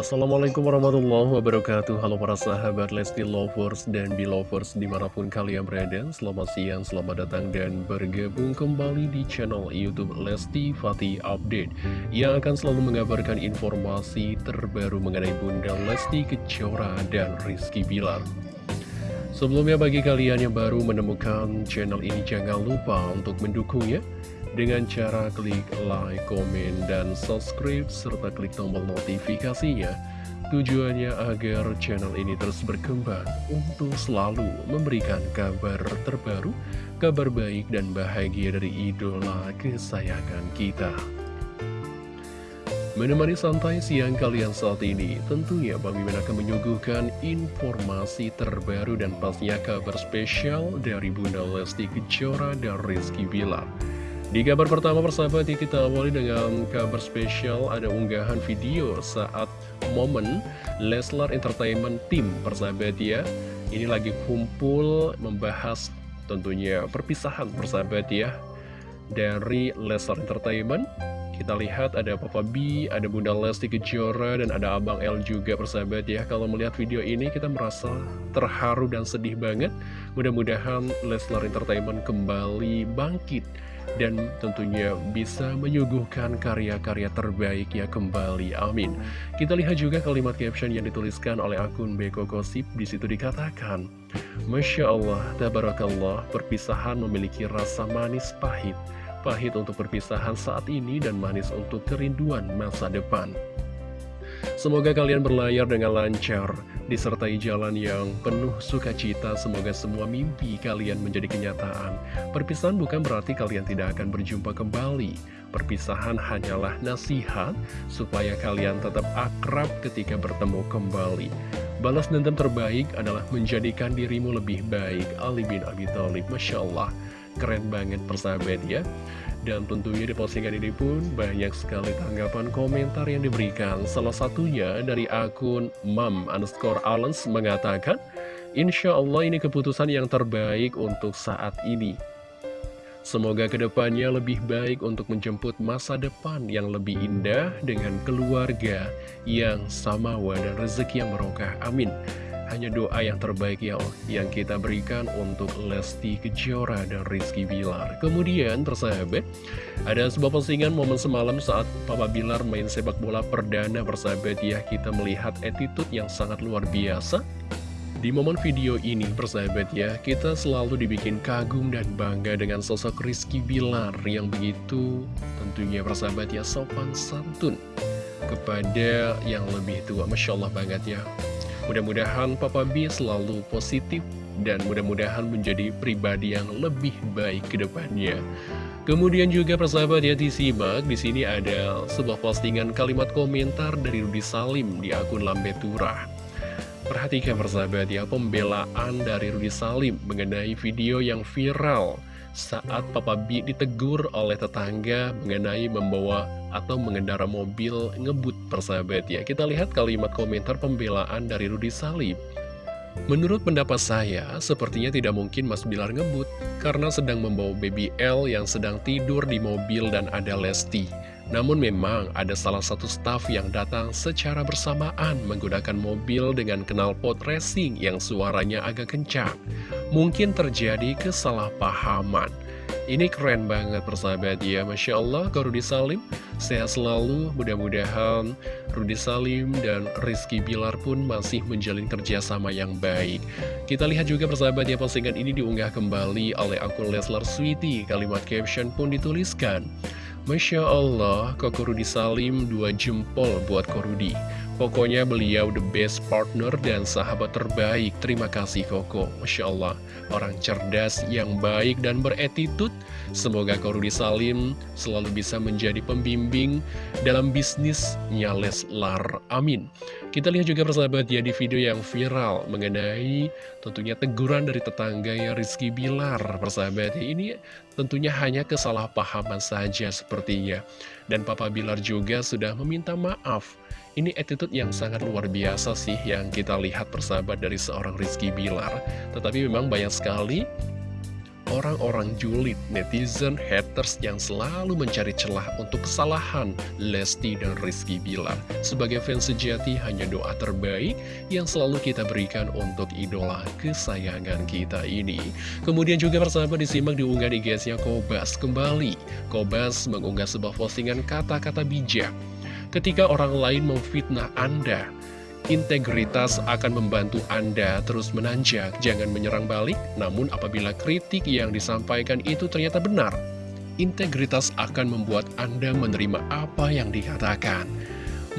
Assalamualaikum warahmatullahi wabarakatuh. Halo para sahabat Lesti Lovers dan Belovers di mana pun kalian berada. Selamat siang, selamat datang dan bergabung kembali di channel Youtube Lesti Fatih Update Yang akan selalu mengabarkan informasi terbaru mengenai Bunda Lesti Kejora dan Rizky Bilar. Sebelumnya bagi kalian yang baru menemukan channel ini jangan lupa untuk mendukungnya dengan cara klik like, komen, dan subscribe, serta klik tombol notifikasinya. Tujuannya agar channel ini terus berkembang untuk selalu memberikan kabar terbaru, kabar baik dan bahagia dari idola kesayangan kita. Menemani santai siang kalian saat ini, tentunya Bang Mimin akan menyuguhkan informasi terbaru dan pastinya kabar spesial dari Bunda Lesti Kejora dan Rizky Bilar. Di kabar pertama persahabat ya kita awali dengan kabar spesial ada unggahan video saat momen Leslar Entertainment Team persahabat ya. Ini lagi kumpul membahas tentunya perpisahan persahabat ya Dari Leslar Entertainment kita lihat ada Papa B, ada Bunda Lesti Kejora, dan ada Abang L juga persahabat ya. Kalau melihat video ini kita merasa terharu dan sedih banget. Mudah-mudahan Leslar Entertainment kembali bangkit dan tentunya bisa menyuguhkan karya-karya terbaiknya kembali. Amin. Kita lihat juga kalimat caption yang dituliskan oleh akun Beko Gosip. Di situ dikatakan, Masya Allah, Tabarakallah, perpisahan memiliki rasa manis pahit. Pahit untuk perpisahan saat ini dan manis untuk kerinduan masa depan. Semoga kalian berlayar dengan lancar, disertai jalan yang penuh sukacita. Semoga semua mimpi kalian menjadi kenyataan. Perpisahan bukan berarti kalian tidak akan berjumpa kembali. Perpisahan hanyalah nasihat supaya kalian tetap akrab ketika bertemu kembali. Balas dendam terbaik adalah menjadikan dirimu lebih baik. Ali bin Abi Thalib, Masya Allah. Keren banget persahabat ya. Dan tentunya di postingan ini pun banyak sekali tanggapan komentar yang diberikan. Salah satunya dari akun mam underscore Alens mengatakan, Insya Allah ini keputusan yang terbaik untuk saat ini. Semoga ke depannya lebih baik untuk menjemput masa depan yang lebih indah dengan keluarga yang samawa dan rezeki yang merokah. Amin. Hanya doa yang terbaik ya Allah yang kita berikan untuk Lesti Kejora dan Rizky Bilar. Kemudian persahabat, ada sebuah postingan momen semalam saat Papa Bilar main sepak bola perdana persahabat ya. Kita melihat attitude yang sangat luar biasa. Di momen video ini persahabat ya, kita selalu dibikin kagum dan bangga dengan sosok Rizky Bilar yang begitu tentunya persahabat ya sopan santun kepada yang lebih tua. Masya Allah banget ya. Mudah-mudahan Papa B selalu positif dan mudah-mudahan menjadi pribadi yang lebih baik ke depannya. Kemudian juga persahabat ya disimak, di sini ada sebuah postingan kalimat komentar dari Rudi Salim di akun Lambe Turah. Perhatikan persahabat ya, pembelaan dari Rudi Salim mengenai video yang viral saat Papa B ditegur oleh tetangga mengenai membawa atau mengendara mobil ngebut persahabat ya. Kita lihat kalimat komentar pembelaan dari Rudi Salib. Menurut pendapat saya, sepertinya tidak mungkin Mas Bilar ngebut karena sedang membawa baby L yang sedang tidur di mobil dan ada Lesti. Namun memang ada salah satu staf yang datang secara bersamaan menggunakan mobil dengan knalpot racing yang suaranya agak kencang. Mungkin terjadi kesalahpahaman. Ini keren banget persahabat. Ya Masya Allah ke Rudi Salim Sehat selalu. Mudah-mudahan Rudi Salim dan Rizky Bilar pun masih menjalin kerjasama yang baik. Kita lihat juga persahabat ya postingan ini diunggah kembali oleh akun Leslar Sweety Kalimat caption pun dituliskan. Masya Allah, Koko Rudi Salim dua jempol buat Korudi. Pokoknya beliau the best partner dan sahabat terbaik. Terima kasih Koko. Masya Allah, orang cerdas yang baik dan beretitut. Semoga Korudi Salim selalu bisa menjadi pembimbing dalam bisnisnya Leslar. Amin. Kita lihat juga persahabat ya di video yang viral mengenai tentunya teguran dari tetangga ya Rizky Bilar. Persahabat ya, ini tentunya hanya kesalahpahaman saja sepertinya. Dan Papa Bilar juga sudah meminta maaf ini attitude yang sangat luar biasa sih yang kita lihat persahabat dari seorang Rizky Bilar. Tetapi memang banyak sekali orang-orang julid, netizen, haters yang selalu mencari celah untuk kesalahan Lesti dan Rizky Bilar. Sebagai fans sejati, hanya doa terbaik yang selalu kita berikan untuk idola kesayangan kita ini. Kemudian juga persahabat disimak diunggah di nya Kobas. Kembali, Kobas mengunggah sebuah postingan kata-kata bijak. Ketika orang lain memfitnah Anda, Integritas akan membantu Anda terus menanjak, jangan menyerang balik, namun apabila kritik yang disampaikan itu ternyata benar, integritas akan membuat Anda menerima apa yang dikatakan.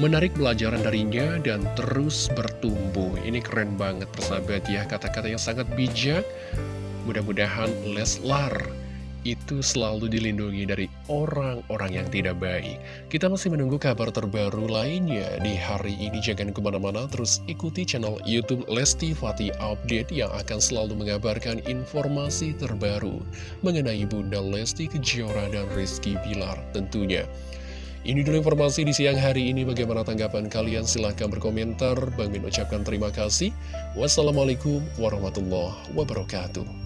Menarik pelajaran darinya dan terus bertumbuh. Ini keren banget persahabat ya, kata-kata yang sangat bijak. Mudah-mudahan Leslar itu selalu dilindungi dari orang-orang yang tidak baik. Kita masih menunggu kabar terbaru lainnya di hari ini. Jangan ke mana-mana, terus ikuti channel Youtube Lesti Fati Update yang akan selalu mengabarkan informasi terbaru mengenai Bunda Lesti Kejora dan Rizky Bilar tentunya. Ini dulu informasi di siang hari ini. Bagaimana tanggapan kalian? Silahkan berkomentar. Bang Min ucapkan terima kasih. Wassalamualaikum warahmatullahi wabarakatuh.